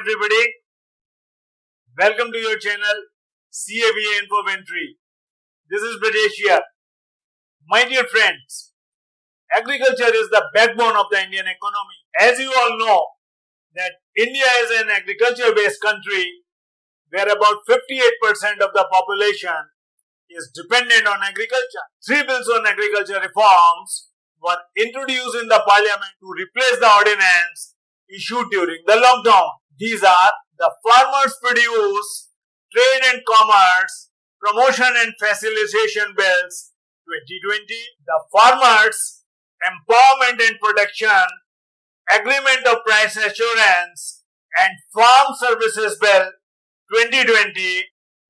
everybody. Welcome to your channel CAVA Infoventry. This is Brajesh here. My dear friends, agriculture is the backbone of the Indian economy. As you all know, that India is an agriculture-based country where about 58% of the population is dependent on agriculture. Three bills on agriculture reforms were introduced in the parliament to replace the ordinance issued during the lockdown. These are the Farmers Produce Trade and Commerce Promotion and Facilitation Bills 2020, the Farmers Empowerment and Protection Agreement of Price Assurance and Farm Services Bill 2020,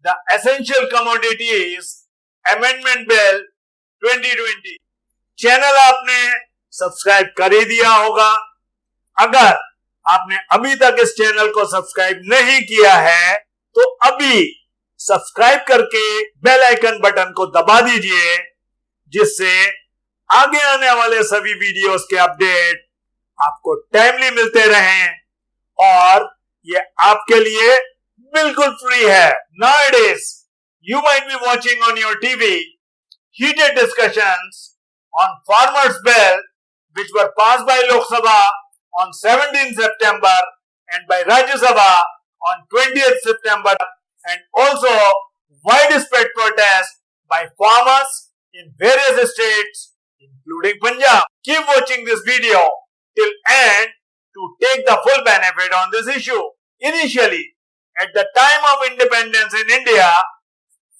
the Essential Commodities Amendment Bill 2020. Channel आपने subscribe कर ही दिया होगा अगर आपने अभी तक इस चैनल को सब्सक्राइब नहीं किया है तो अभी सब्सक्राइब करके बेल आइकन बटन को दबा दीजिए, जिससे आगे आने वाले सभी वीडियोस के अपडेट आपको टाइमली मिलते रहें, और ये आपके लिए बिल्कुल फ्री है। Nowadays, you might be watching on your TV heated discussions on farmers bill, which were passed by Lok Sabha on 17 September and by Rajya Sabha on 20th September and also widespread protest by farmers in various states including Punjab. Keep watching this video till end to take the full benefit on this issue. Initially, at the time of independence in India,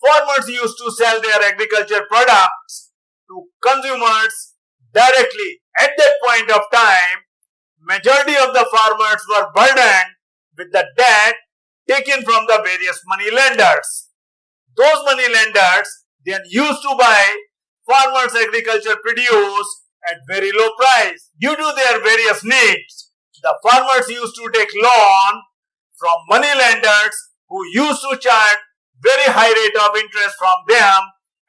farmers used to sell their agriculture products to consumers directly. At that point of time, majority of the farmers were burdened with the debt taken from the various money lenders. Those money lenders then used to buy farmers agriculture produce at very low price. Due to their various needs, the farmers used to take loan from money lenders who used to charge very high rate of interest from them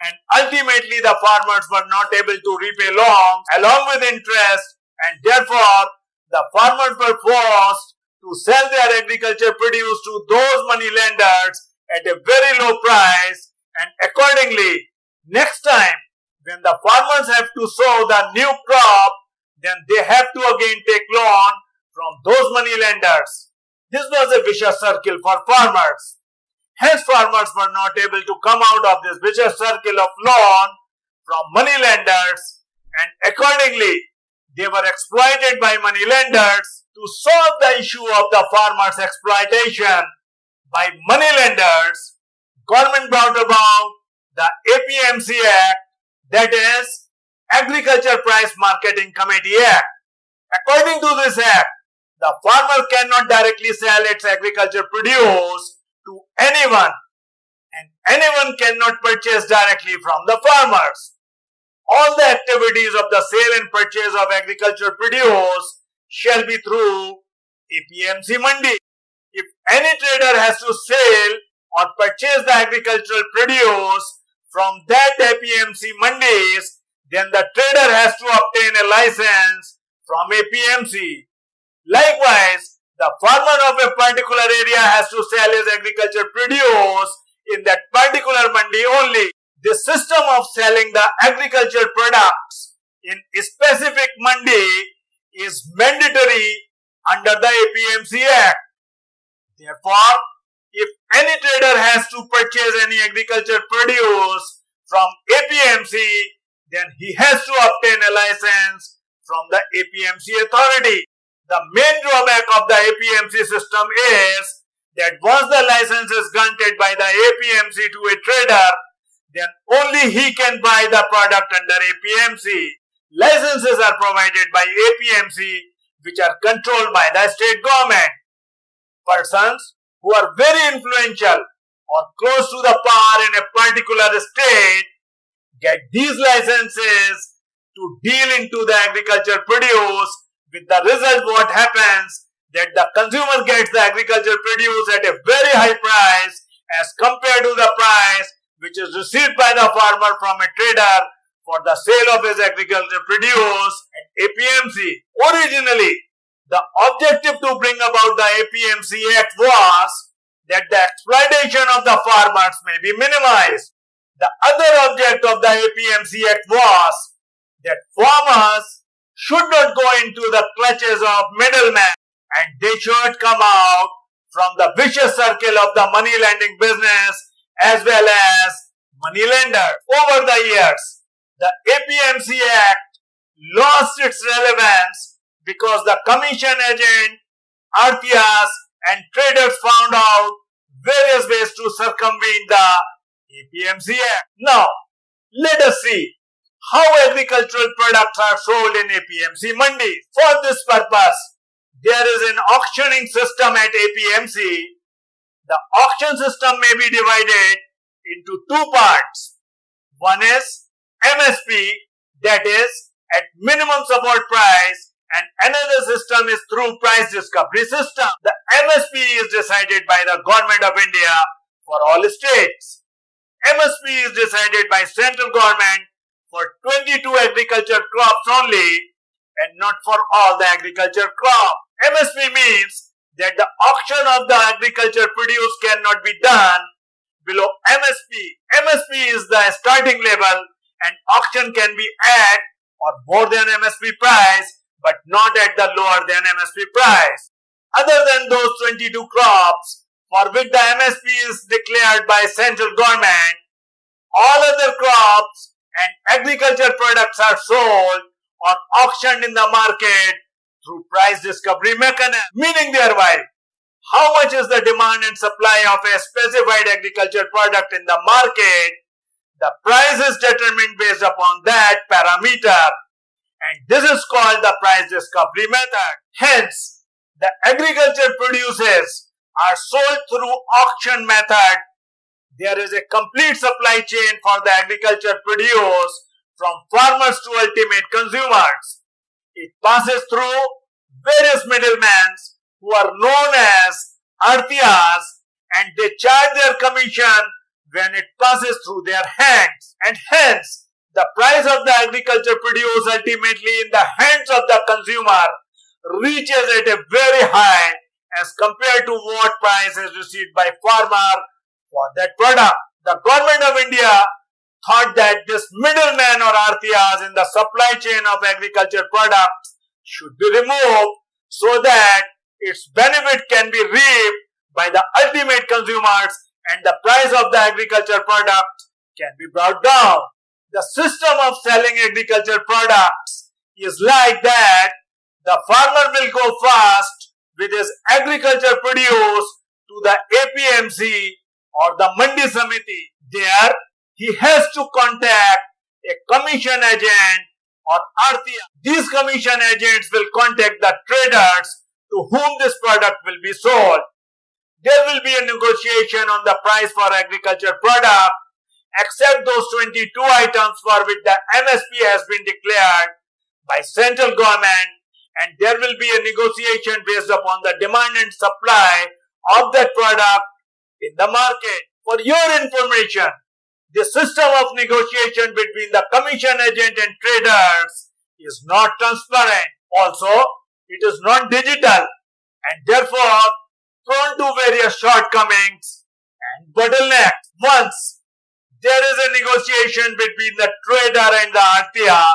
and ultimately the farmers were not able to repay loans along with interest and therefore the farmers were forced to sell their agriculture produce to those money lenders at a very low price and accordingly next time when the farmers have to sow the new crop then they have to again take loan from those money lenders. This was a vicious circle for farmers. Hence, farmers were not able to come out of this vicious circle of loan from money lenders and accordingly they were exploited by money lenders to solve the issue of the farmers exploitation by money lenders government brought about the APMC Act that is Agriculture Price Marketing Committee Act. According to this act, the farmer cannot directly sell its agriculture produce to anyone and anyone cannot purchase directly from the farmers. All the activities of the sale and purchase of agriculture produce shall be through APMC Mandi. If any trader has to sell or purchase the agricultural produce from that APMC Mandis, then the trader has to obtain a license from APMC. Likewise, the farmer of a particular area has to sell his agriculture produce in that particular mandi only. The system of selling the agricultural products in specific mandi is mandatory under the APMC Act. Therefore, if any trader has to purchase any agriculture produce from APMC, then he has to obtain a license from the APMC authority. The main drawback of the APMC system is that once the license is granted by the APMC to a trader, then only he can buy the product under APMC. Licenses are provided by APMC which are controlled by the state government. Persons who are very influential or close to the power in a particular state get these licenses to deal into the agriculture produce with the result what happens that the consumer gets the agriculture produce at a very high price as compared to the price which is received by the farmer from a trader for the sale of his agriculture produce and APMC. Originally, The objective to bring about the APMC Act was that the exploitation of the farmers may be minimized. The other object of the APMC Act was that farmers should not go into the clutches of middlemen and they should come out from the vicious circle of the money lending business as well as money lender. Over the years, the APMC Act lost its relevance because the commission agent, Arthias and traders found out various ways to circumvent the APMC Act. Now, let us see how agricultural products are sold in APMC mandis. For this purpose, there is an auctioning system at APMC. The auction system may be divided into two parts. One is MSP, that is at minimum support price, and another system is through price discovery system. The MSP is decided by the government of India for all states. MSP is decided by central government for 22 agriculture crops only and not for all the agriculture crops. MSP means that the auction of the agriculture produce cannot be done below MSP. MSP is the starting level and auction can be at or more than MSP price but not at the lower than MSP price. Other than those 22 crops for which the MSP is declared by central government, all other crops and agriculture products are sold or auctioned in the market through price discovery mechanism. Meaning thereby, how much is the demand and supply of a specified agriculture product in the market? The price is determined based upon that parameter and this is called the price discovery method. Hence, the agriculture produces are sold through auction method. There is a complete supply chain for the agriculture produce from farmers to ultimate consumers. It passes through various middlemen who are known as arthias and they charge their commission when it passes through their hands and hence the price of the agriculture produce ultimately in the hands of the consumer reaches at a very high as compared to what price is received by farmer for that product. The government of India thought that this middleman or arthias in the supply chain of agriculture products should be removed so that its benefit can be reaped by the ultimate consumers and the price of the agriculture product can be brought down. The system of selling agriculture products is like that the farmer will go first with his agriculture produce to the APMC or the Mandi Samiti. There he has to contact a commission agent or Arthia. These commission agents will contact the traders to whom this product will be sold. There will be a negotiation on the price for agriculture product except those 22 items for which the MSP has been declared by central government and there will be a negotiation based upon the demand and supply of that product in the market. For your information, the system of negotiation between the commission agent and traders is not transparent. Also, it is not digital and therefore prone to various shortcomings and bottlenecks. Once there is a negotiation between the trader and the Artia,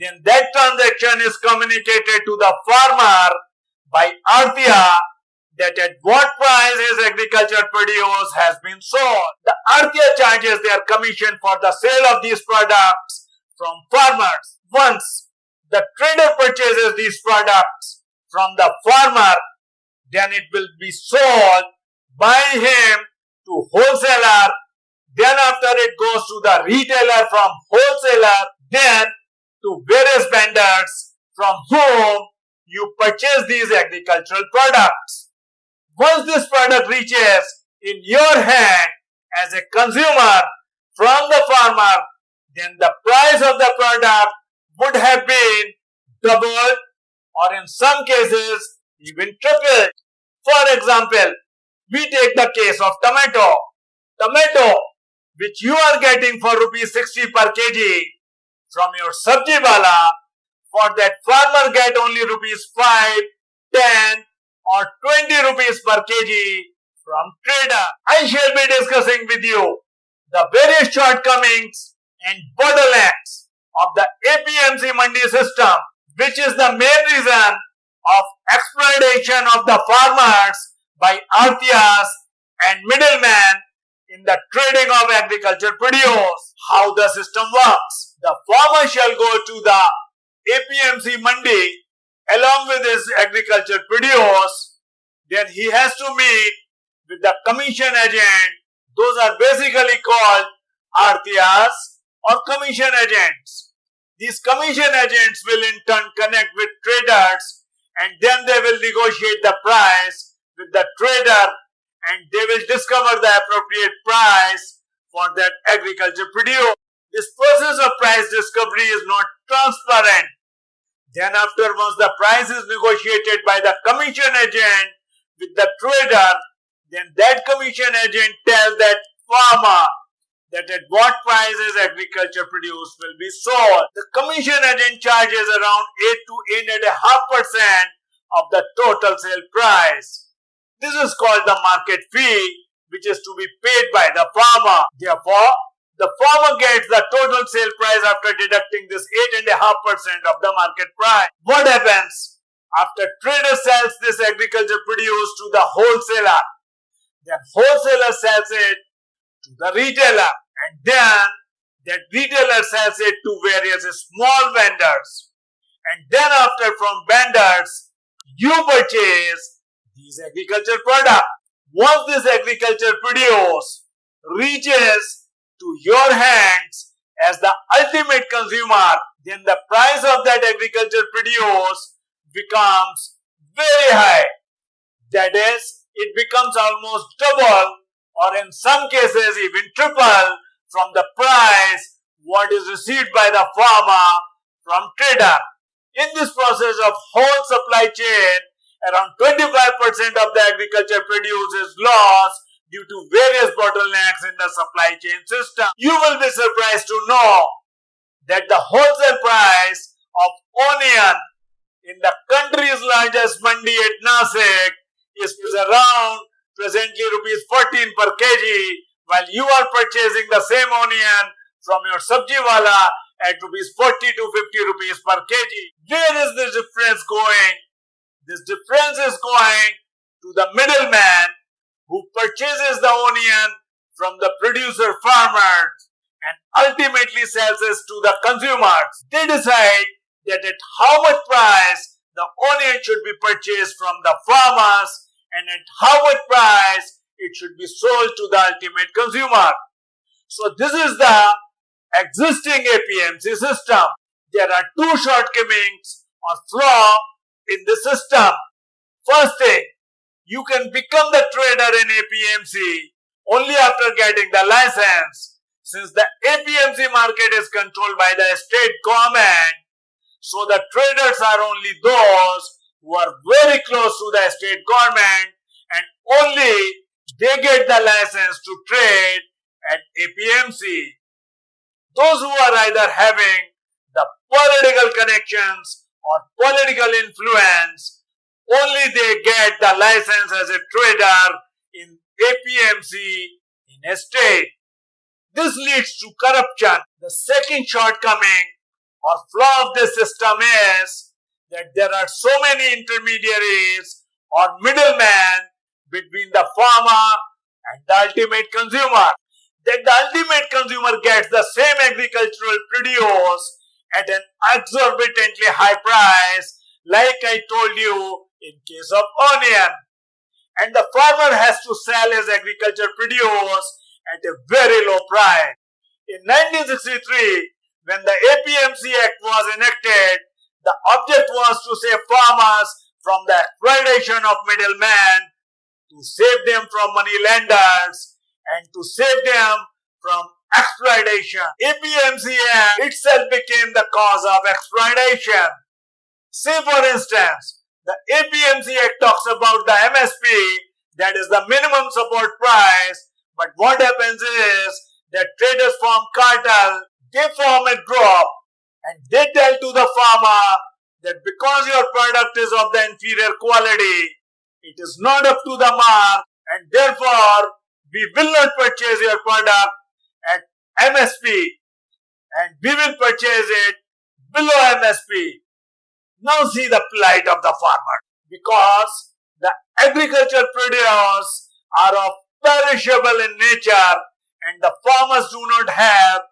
then that transaction is communicated to the farmer by Artia that at what price his agriculture produce has been sold. The Artia charges their commission for the sale of these products from farmers. Once the trader purchases these products from the farmer, then it will be sold by him to wholesaler then after it goes to the retailer from wholesaler, then to various vendors from whom you purchase these agricultural products. Once this product reaches in your hand as a consumer from the farmer, then the price of the product would have been doubled or in some cases even tripled. For example, we take the case of tomato. Tomato which you are getting for rupees 60 per kg from your sabji wala, for that farmer get only rupees 5 10 or 20 rupees per kg from trader. I shall be discussing with you the various shortcomings and bottlenecks of the APMC Mandi system, which is the main reason of exploitation of the farmers by Arthias and middlemen in the trading of agriculture produce. How the system works. The farmer shall go to the APMC Mandi along with his agriculture produce. Then he has to meet with the commission agent. Those are basically called Arthias or commission agents. These commission agents will in turn connect with traders and then they will negotiate the price with the trader and they will discover the appropriate price for that agriculture produce. This process of price discovery is not transparent. Then after once the price is negotiated by the commission agent with the trader, then that commission agent tells that farmer that at what prices agriculture produce will be sold. The commission agent charges around 8 to 8.5% of the total sale price. This is called the market fee which is to be paid by the farmer. Therefore, the farmer gets the total sale price after deducting this 8.5% of the market price. What happens? After trader sells this agriculture produce to the wholesaler, then wholesaler sells it to the retailer and then that retailer sells it to various small vendors. And then after from vendors, you purchase these agriculture product. Once this agriculture produce reaches to your hands as the ultimate consumer, then the price of that agriculture produce becomes very high. That is, it becomes almost double or in some cases even triple from the price what is received by the farmer from trader. In this process of whole supply chain, around 25% of the agriculture produce is lost due to various bottlenecks in the supply chain system. You will be surprised to know that the wholesale price of onion in the country's largest mandi at Nasik is around presently rupees 14 per kg while you are purchasing the same onion from your sabji wala at rupees 40 to 50 rupees per kg. Where is this difference going? This difference is going to the middleman who purchases the onion from the producer farmer and ultimately sells it to the consumers. They decide that at how much price the onion should be purchased from the farmers and at how much price it should be sold to the ultimate consumer. So this is the existing APMC system. There are two shortcomings or flaw in the system. First thing, you can become the trader in APMC only after getting the license. Since the APMC market is controlled by the state government, so the traders are only those who are very close to the state government and only they get the license to trade at APMC. Those who are either having the political connections or political influence, only they get the license as a trader in APMC in a state. This leads to corruption. The second shortcoming or flaw of the system is that there are so many intermediaries or middlemen between the farmer and the ultimate consumer. That the ultimate consumer gets the same agricultural produce at an exorbitantly high price, like I told you in case of onion. And the farmer has to sell his agriculture produce at a very low price. In 1963, when the APMC Act was enacted, the object was to save farmers from the exploitation of middlemen to save them from money lenders and to save them from exploitation. APMC Act itself became the cause of exploitation. Say for instance, the APMC Act talks about the MSP, that is the minimum support price, but what happens is that traders form cartel, they form a group and they tell to the farmer that because your product is of the inferior quality, it is not up to the mark and therefore we will not purchase your product at MSP and we will purchase it below MSP. Now see the plight of the farmer. Because the agricultural produce are of perishable in nature and the farmers do not have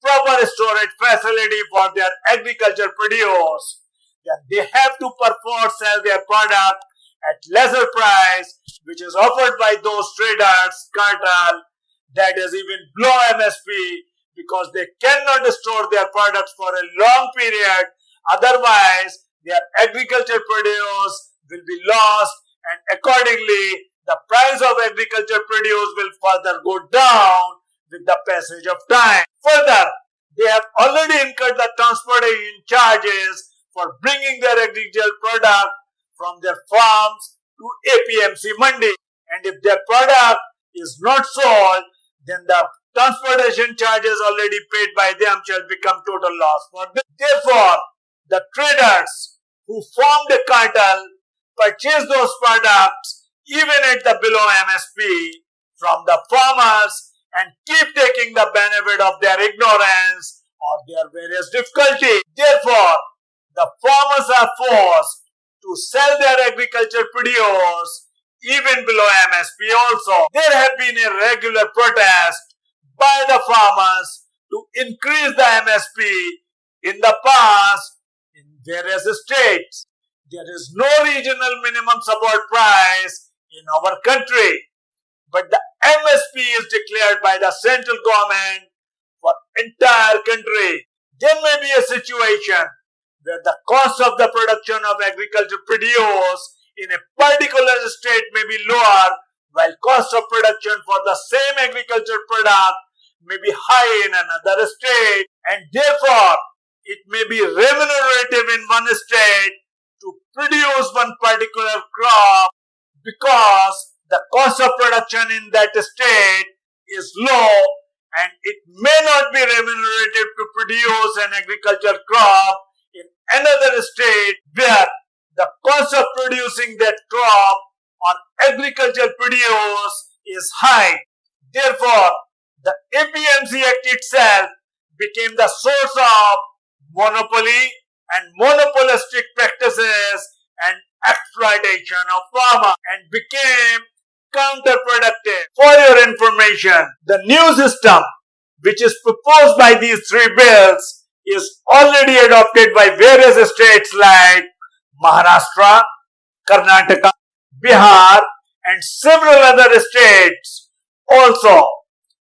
proper storage facility for their agricultural produce, then they have to perforce sell their product at lesser price which is offered by those traders, cartel that is even below MSP because they cannot store their products for a long period. Otherwise their agricultural produce will be lost and accordingly the price of agriculture produce will further go down with the passage of time. Further, they have already incurred the transportation charges for bringing their agricultural product from their farms to APMC Mandi. And if their product is not sold, then the transportation charges already paid by them shall become total loss for them. Therefore, the traders who formed a cartel purchase those products even at the below MSP from the farmers and keep taking the benefit of their ignorance or their various difficulty. Therefore, the farmers are forced to sell their agriculture produce even below MSP also. There have been a regular protest by the farmers to increase the MSP in the past in a state. There is no regional minimum support price in our country. But the MSP is declared by the central government for entire country. There may be a situation where the cost of the production of agriculture produce in a particular state may be lower while cost of production for the same agriculture product may be high in another state and therefore it may be remunerative in one state to produce one particular crop because the cost of production in that state is low and it may not be remunerative to produce an agricultural crop in another state where the cost of producing that crop or agricultural produce is high. Therefore, the APMC Act itself became the source of monopoly and monopolistic practices and exploitation of farmer and became counterproductive. For your information, the new system which is proposed by these three bills is already adopted by various states like Maharashtra, Karnataka, Bihar and several other states. Also,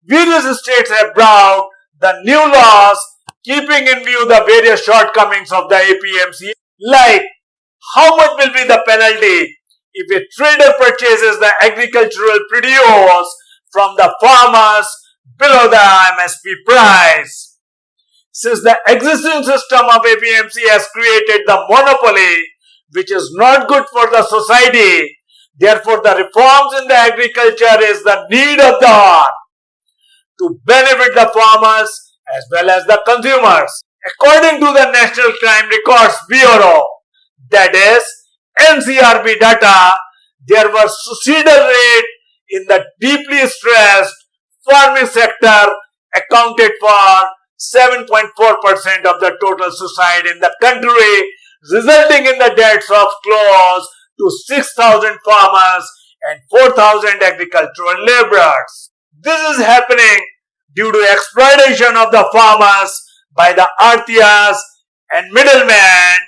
various states have brought the new laws keeping in view the various shortcomings of the APMC like how much will be the penalty if a trader purchases the agricultural produce from the farmers below the MSP price? Since the existing system of APMC has created the monopoly which is not good for the society, therefore the reforms in the agriculture is the need of the hour to benefit the farmers as well as the consumers. According to the National Crime Records Bureau, that is NCRB data, there was suicidal rate in the deeply stressed farming sector accounted for 7.4% of the total suicide in the country, resulting in the deaths of close to 6,000 farmers and 4,000 agricultural laborers. This is happening due to exploitation of the farmers by the artias and middlemen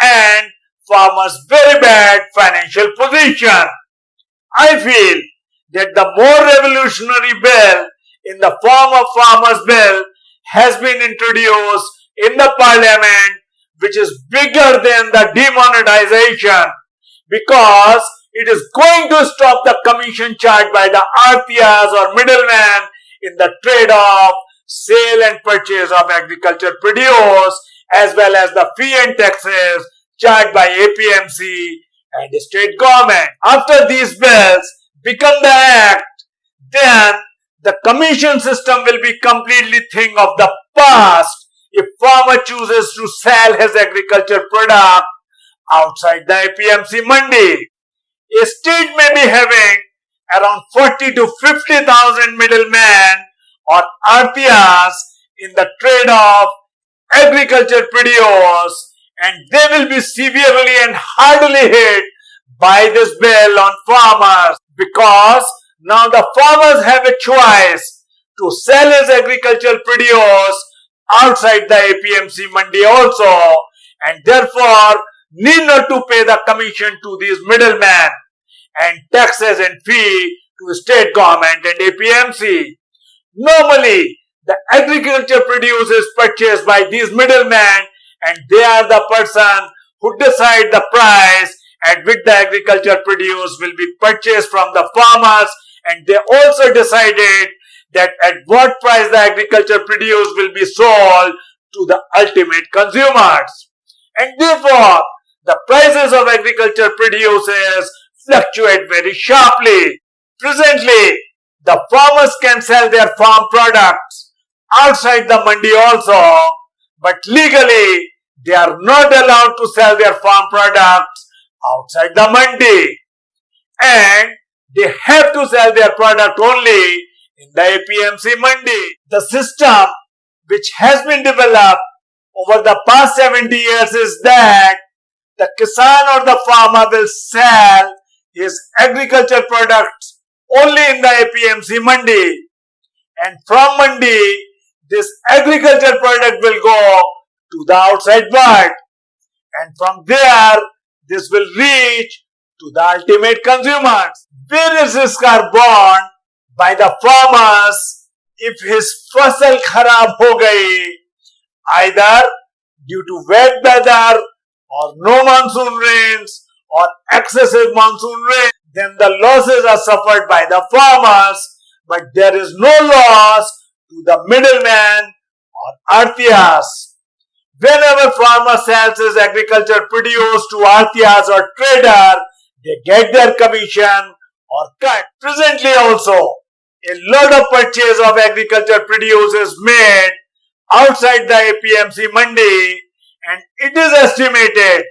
and farmers' very bad financial position. I feel that the more revolutionary bill in the form of farmers' bill has been introduced in the parliament which is bigger than the demonetization because it is going to stop the commission charged by the artias or middlemen in the trade of sale and purchase of agriculture produce as well as the fee and taxes charged by APMC and the state government. After these bills become the act, then the commission system will be completely thing of the past if farmer chooses to sell his agriculture product outside the APMC mandi. A state may be having around 40 to 50,000 middlemen or artias in the trade of agriculture produce and they will be severely and hardly hit by this bill on farmers because now the farmers have a choice to sell his agricultural produce outside the APMC mandi also and therefore need not to pay the commission to these middlemen and taxes and fee to state government and APMC. Normally, the agriculture produce is purchased by these middlemen and they are the person who decide the price at which the agriculture produce will be purchased from the farmers and they also decided that at what price the agriculture produce will be sold to the ultimate consumers. And therefore, the prices of agriculture produces fluctuate very sharply. Presently, the farmers can sell their farm products outside the mandi also, but legally they are not allowed to sell their farm products outside the mandi. And they have to sell their product only in the APMC mandi. The system which has been developed over the past 70 years is that the kisan or the farmer will sell his agriculture products only in the APMC mandi and from mandi this agriculture product will go to the outside world. And from there this will reach to the ultimate consumers. Risks are borne by the farmers. If his fasal kharab ho gayi either due to wet weather or no monsoon rains or excessive monsoon rain, then the losses are suffered by the farmers, but there is no loss to the middleman or artias. Whenever farmer sells his agriculture produce to artias or trader, they get their commission or cut. Presently also, a lot of purchase of agriculture produce is made outside the APMC mandi and it is estimated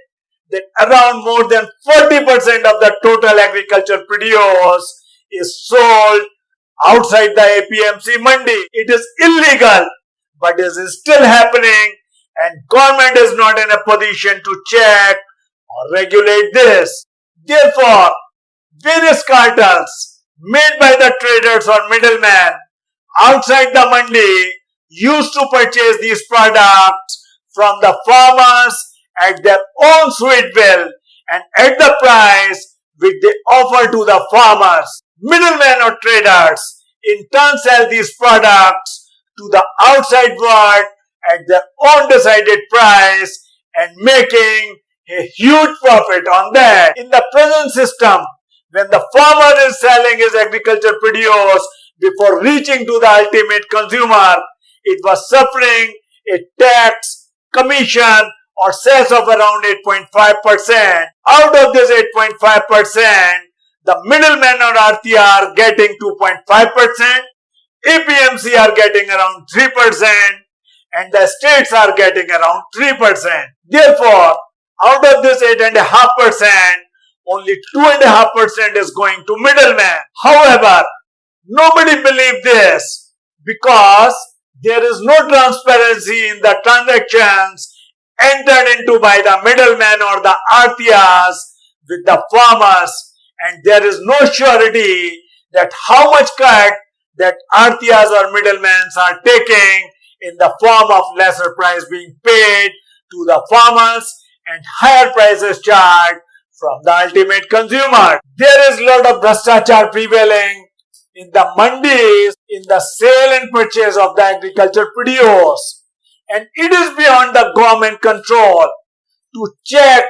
that around more than 40% of the total agriculture produce is sold outside the APMC mandi. It is illegal, but it is still happening and government is not in a position to check or regulate this. Therefore, various cartels made by the traders or middlemen outside the mandi used to purchase these products from the farmers at their own sweet will and at the price which they offer to the farmers. Middlemen or traders in turn sell these products to the outside world at their own decided price and making a huge profit on that. In the present system, when the farmer is selling his agriculture produce before reaching to the ultimate consumer, it was suffering a tax, commission or sales of around 8.5%. Out of this 8.5%, the middlemen or artias are getting 2.5%, APMC are getting around 3%, and the states are getting around 3%. Therefore, out of this 8.5%, only 2.5% is going to middlemen. However, nobody believes this because there is no transparency in the transactions entered into by the middlemen or the artias with the farmers and there is no surety that how much cut that artias or middlemen are taking in the form of lesser price being paid to the farmers and higher prices charged from the ultimate consumer. There is a lot of bhrashtachar prevailing in the mandis in the sale and purchase of the agriculture produce and it is beyond the government control to check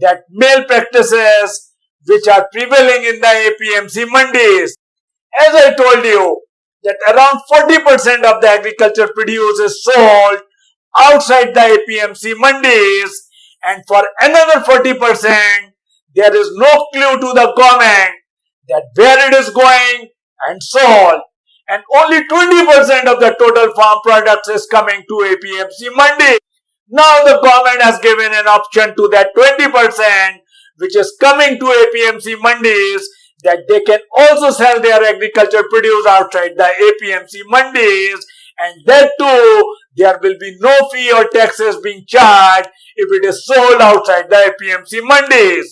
that malpractices which are prevailing in the APMC mandis. As I told you, that around 40% of the agriculture produce is sold outside the APMC mandis and for another 40% there is no clue to the government that where it is going and sold and only 20% of the total farm products is coming to APMC Mandi. Now the government has given an option to that 20% which is coming to APMC Mandis that they can also sell their agriculture produce outside the APMC Mandis and that too there will be no fee or taxes being charged if it is sold outside the APMC Mandis.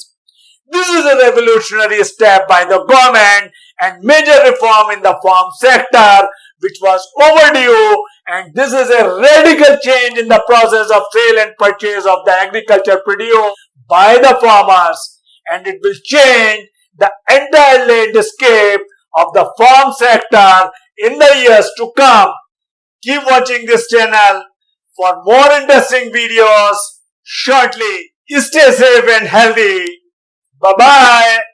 This is a revolutionary step by the government and major reform in the farm sector which was overdue and this is a radical change in the process of sale and purchase of the agriculture produce by the farmers and it will change the entire landscape of the farm sector in the years to come. Keep watching this channel for more interesting videos shortly. Stay safe and healthy. Bye bye.